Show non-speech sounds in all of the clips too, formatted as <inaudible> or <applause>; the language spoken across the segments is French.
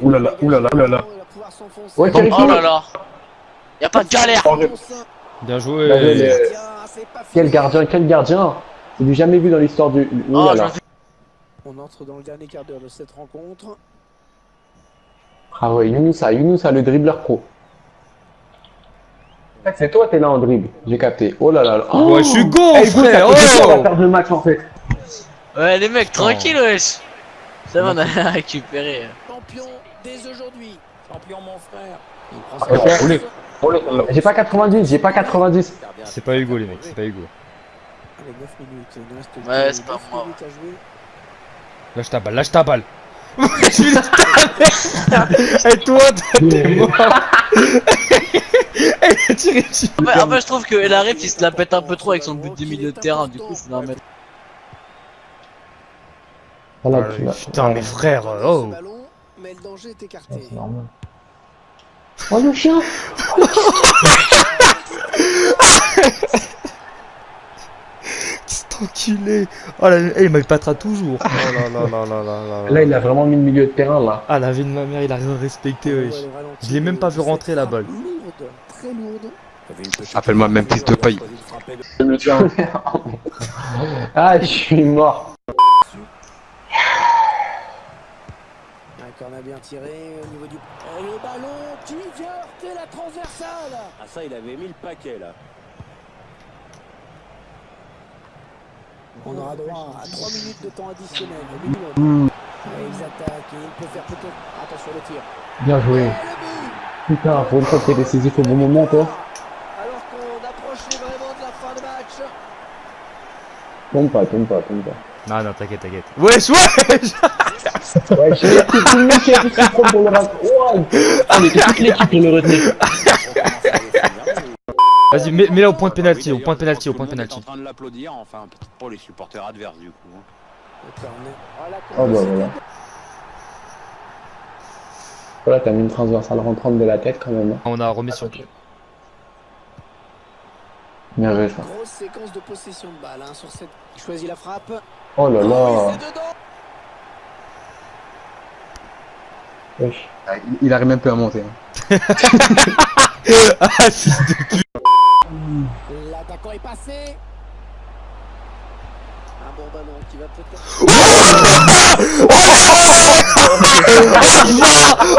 Oulala, oulala, oulala. Ouais, Thierry Oh Fou. là là Y'a pas de galère Bien Bien joué, les- Quel gardien, quel gardien C'est du jamais vu dans l'histoire du... Oh, On entre dans le dernier quart d'heure de cette rencontre. Ah ouais, Younousa, Younousa, le dribbleur pro. En fait, c'est toi, t'es là en dribble. J'ai capté. Oh là là là. Ouais, je suis go, frère. deux fois, on va Oh perdre le match en fait. Ouais les mecs, tranquille wesh Ça va, on a <laughs> récupéré. Champion dès aujourd'hui. Champion, mon frère. Il prend sa roulez. place. J'ai pas 90, j'ai pas 90. C'est pas Hugo, les mecs, c'est pas Hugo. Allez, 9 minutes. Il nous reste Ouais, c'est pas 9 moi. minutes à jouer. Lâche ta balle, lâche ta balle. <laughs> Et toi, t'es mort. <laughs> Elle a tiré dessus. En fait, en fait, je trouve que Arif il se la pète un peu trop avec son but du milieu de terrain, du coup je voulais en mettre. Putain, mes frères, oh. Mais le danger est écarté. Normal. Oh le chien <laughs> enculé. Oh là, eh, il m'alpatera toujours. Oh là là là là là là. Là, il a vraiment mis le milieu de terrain là. Ah, la vie de ma mère, il a rien respecté, wesh. Je l'ai même pas vu rentrer, la balle. Lourde, très lourde. Appelle-moi même fils de paille. <laughs> Ah, je suis mort. Un corner bien tiré au niveau du. Et le ballon qui vient heurter la transversale. Ah ça, il avait mis le paquet là. On aura droit à 3 minutes de temps additionnel au minimum. Et ils attaquent et il peut faire peut-être. Attention le tir. Bien joué. Putain, pour une fois que t'es décisif au bon moment, toi. Alors qu'on approche vraiment de la fin de match. Tombe pas, tombe pas, tombe pas. Non, non, t'inquiète, t'inquiète. Wesh, wesh Ouais, que tout le monde qui a fait trop pour le rater. Ouais. Ah, mais c'est toute l'équipe pour le retenir. Vas-y, mets- mets-la au point de pénalty, au point de pénalty, au point de le pénalty. est en train de l'applaudir, enfin peut-être pour les supporters adverses du coup. hein. Le Oh bah voilà. Voilà, t'as mis une transversale rentrante de la tête quand même. hein. On a remis sur Bien joué ça. Grosse séquence de possession de balle hein, sur cette. Il choisit la frappe. Oh là Oh, là. Ah, il, il arrive même plus à monter. hein. <laughs> Ah, L'attaquant est passé. Un bon ballon qui va peut-être. <laughs>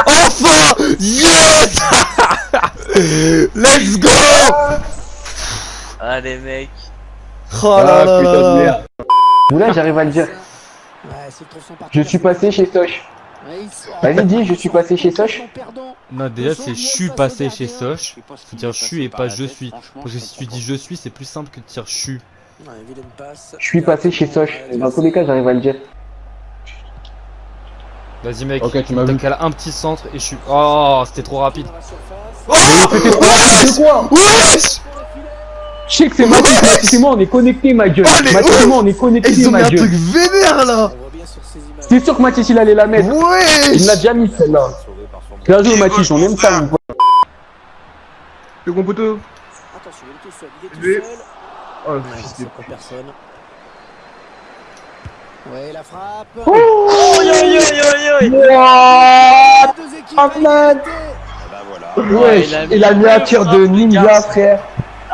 Enfin Yes <laughs> Let's go Ah les mecs. Oh là Ah, là putain là de là. merde. Oula, j'arrive à le dire. Je suis passé chez Soch. Vas-y, dis, je suis passé chez Soch. Perdant. Non, déjà, c'est je suis passé chez Soch. Faut dire je suis et pas je suis. Parce que si tu dis je suis, c'est plus simple que de dire je suis. Je suis passé chez Soch. Dans tous les cas, j'arrive à le dire. Vas-y, mec. Ok, tu m'as vu. un petit centre et je suis. Oh, c'était trop rapide. Dans la surface. C'est quoi Wesh Je sais que c'est Mathis, Mathis et moi, on est connectés, ma gueule. Oh, Mathis et moi, on est connectés, Ils ont mis ma un truc gueule. vénère là On voit bien sur ces images. C'est sûr que Mathis, il allait la mettre. Il Wesh l'a déjà mis, celle-là. Bien joué, Mathis, on aime ça, mon pote. Le gros poteau. Attention, il est tout seul. Il est tout seul. Oh, Ouais, fils de personne. Ouais, la frappe. Oh yo yo yo yo Les deux équipes Oh. Ah bah voilà. Ouais, il a il a mis un tir de ninja, frère.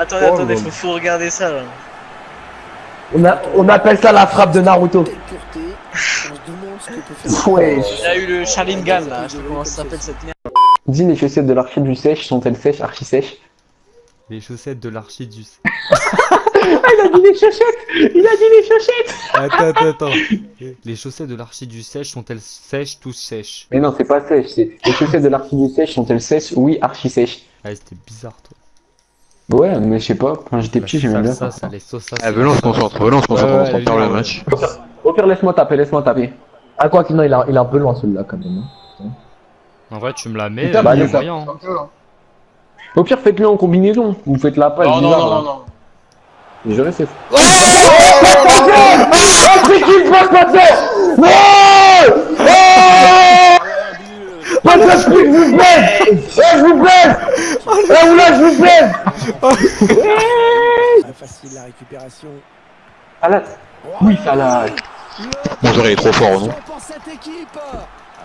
Attendez, Oh, attendez, bon. faut, faut regarder ça là. On, a, on appelle ça la frappe de Naruto. <laughs> Ouais. Il a eu le Sharingan là, je sais pas comment ça s'appelle cette merde. Dis, les chaussettes de l'archi du sèche sont-elles sèches, archi sèches Les chaussettes de l'archidus. <laughs> Il a dit les chaussettes Il a dit les chaussettes Attends, attends, attends. Les chaussettes de l'archidus sèche sont-elles sèches, tous sèches? Mais non, c'est pas sèche, c'est les chaussettes de l'archi du sèche sont-elles sèches? Oui, archi sèches. Ah, c'était bizarre, toi. Ouais, mais je sais pas, quand j'étais petit, j'aimais bien ça. ça. ça, les sauces, ça. Ah, venons, on se concentre, venons, on se concentre, Ouais, on se concentre le match. Au pire, laisse-moi taper, laisse-moi taper. Ah, quoi qu'il non, il, a, il est un peu loin celui-là quand même. hein. En vrai, tu me la mets, Putain, bah, y a allez, ça. moyen. Au pire, faites-le en combinaison. Vous faites la passe. Non, non, bizarre, non, non, non. Je reste. Oh C'est qui le passe Non Passe je vous plaît Eh, je vous plaît Eh, oula, je vous plaît Très facile la récupération. Salade Oui, salade Mon joueur il est trop fort, non équipe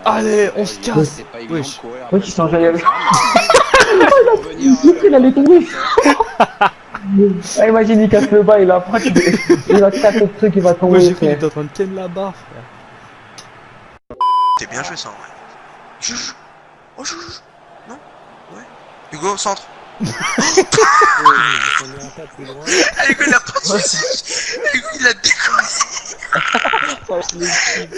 Allez, on se casse. Qui s'en jaillit avec. Revenir, Il allait <laughs> tomber. Ah, imagine, il casse le bas, il a pas. Il va casser le truc, il va Moi tomber. j'ai cru qu'il était en train de ken la barre, frère. C'est bien joué ça en vrai. Chouchou. Oh chouchou. Non Ouais. Hugo, centre. <laughs> Ah, Hugo, il a pas de soucis. Hugo, il a décollé.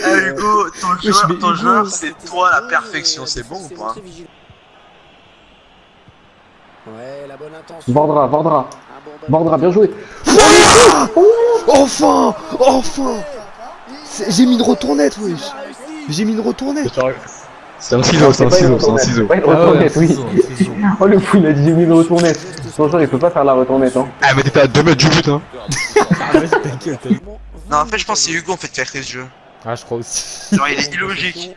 Ah, Hugo, ton joueur, ton Hugo, joueur, c'est toi la perfection. C'est bon ou pas Ouais, la bonne intention. Vordra, Vordra. Un bon ballon. Vordra, bien joué. Enfin Enfin C'est- J'ai mis une retournette, wesh J'ai mis une retournette C'est un ciseau, c'est un ciseau, c'est un ciseau. Ouais, une Ah ouais, retournette, oui. ciseau, ciseau. <laughs> Oh, le fou, il a dit j'ai mis une retournette. Son joueur, il peut pas faire la retournette, hein. Ah, mais t'étais à 2 mètres du but, hein. Ah. Non, en fait, je pense que c'est Hugo en fait qui a créé ce jeu. Ah, je crois aussi. Genre, il est illogique.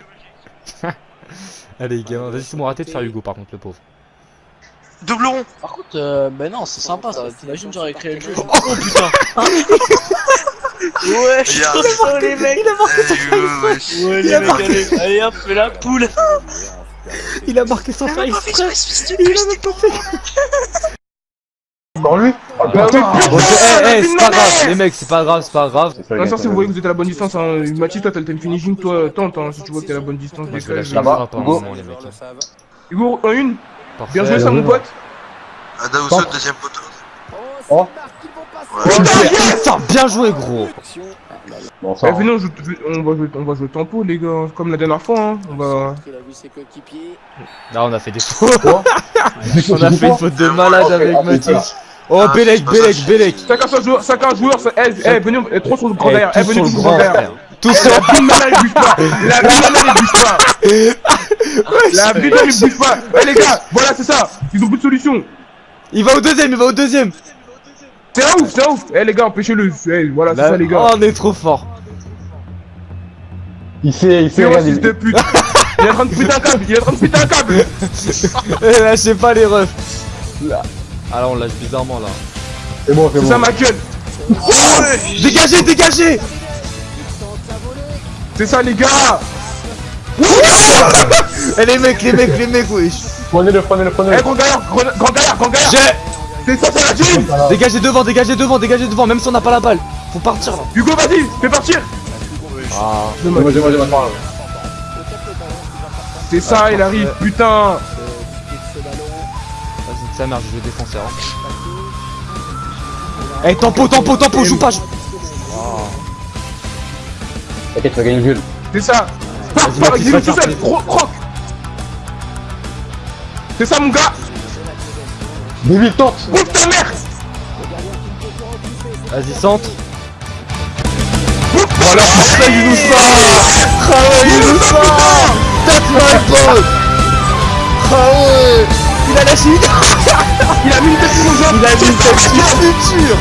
<laughs> Allez, gamin, vas-y, c'est mon raté de faire Hugo, par contre, le pauvre. Double rond. Par contre, euh, ben non, c'est sympa ça. T'imagines, j'aurais créé le jeu. Oh putain <laughs> Ouais, Bien. oh les mecs. Il a marqué son wesh. Ouais, les mecs, allez, allez hop, fais la poule. Il a marqué son exprès Il a même pas fait Dans lui Ah, eh, eh, c'est pas grave, les mecs, c'est pas grave, c'est pas grave. Non, ça, si vous voyez que vous êtes à la bonne distance, hein. Mathis, toi, t'as t'as une finishing, toi, tente, hein, si tu vois que t'es à la bonne distance. Je le un Hugo mecs. Hugo, en une, bien joué ça, mon pote. Adaoso, deuxième poteau. Oh. Putain, bien joué, gros Bon, ça. Eh, venez, on, joue- on va jouer, on va jouer tempo, les gars, comme la dernière fois, hein. On va. Là, on a fait des fautes. On a fait une faute de malade avec ah, Mathis. Oh, Ah, Bélec, ça. Bélec Chacun son joueur, chacun joueur, ça- eh, eh, venez, eh, trop sur le grand Eh, derrière, eh, venez le grand, derrière. frère. Tous sur La bille malade, il bouge pas. La bille malade, bouge pas. La bille malade, il bouge pas. Eh, les gars, voilà, c'est ça. Ils ont plus de solution. Il va au deuxième, il va au deuxième C'est un ouf, c'est un ouf. Eh, les gars, empêchez-le. Eh, voilà, c'est ça, les Oh, gars. on est trop fort Il sait, il sait, C'est regarde, il- de pute. Il est en train de péter un câble, il est en train de péter un câble. <laughs> Eh, lâchez pas les refs Là. Ah là, on lâche bizarrement, là. C'est bon, c'est C'est bon. ça, ma gueule. Dégagez, dégagez C'est ça, les gars. Eh, les mecs, les mecs, les mecs, wesh Prenez-le, prenez-le, Eh, prenez-le. grand galère, grand grand galère, grand galère. C'est ça, c'est la. Dégagez devant, dégagez devant, dégagez devant, même si on n'a pas la balle Faut partir, là Hugo, vas-y, fais partir. Ah, C'est moi, c'est moi, c'est moi. C'est ça, il arrive, putain. vas-y, sa mère, je joue défenseur. hein. Eh, tempo, tempo, tempo, joue pas joue- T'inquiète, tu vas gagner le jeu. C'est ça. Vas-y, <laughs> Croc. C'est ça, mon gars. David, tente. Ouvre ta mère. Vas-y, centre. Voilà, ça, il nous sort. Ah ouais, il nous sort. That's my ball Ah ouais. Il a lâché une <laughs> Il a mis une tête sur joueur. Il a mis une tête sur futur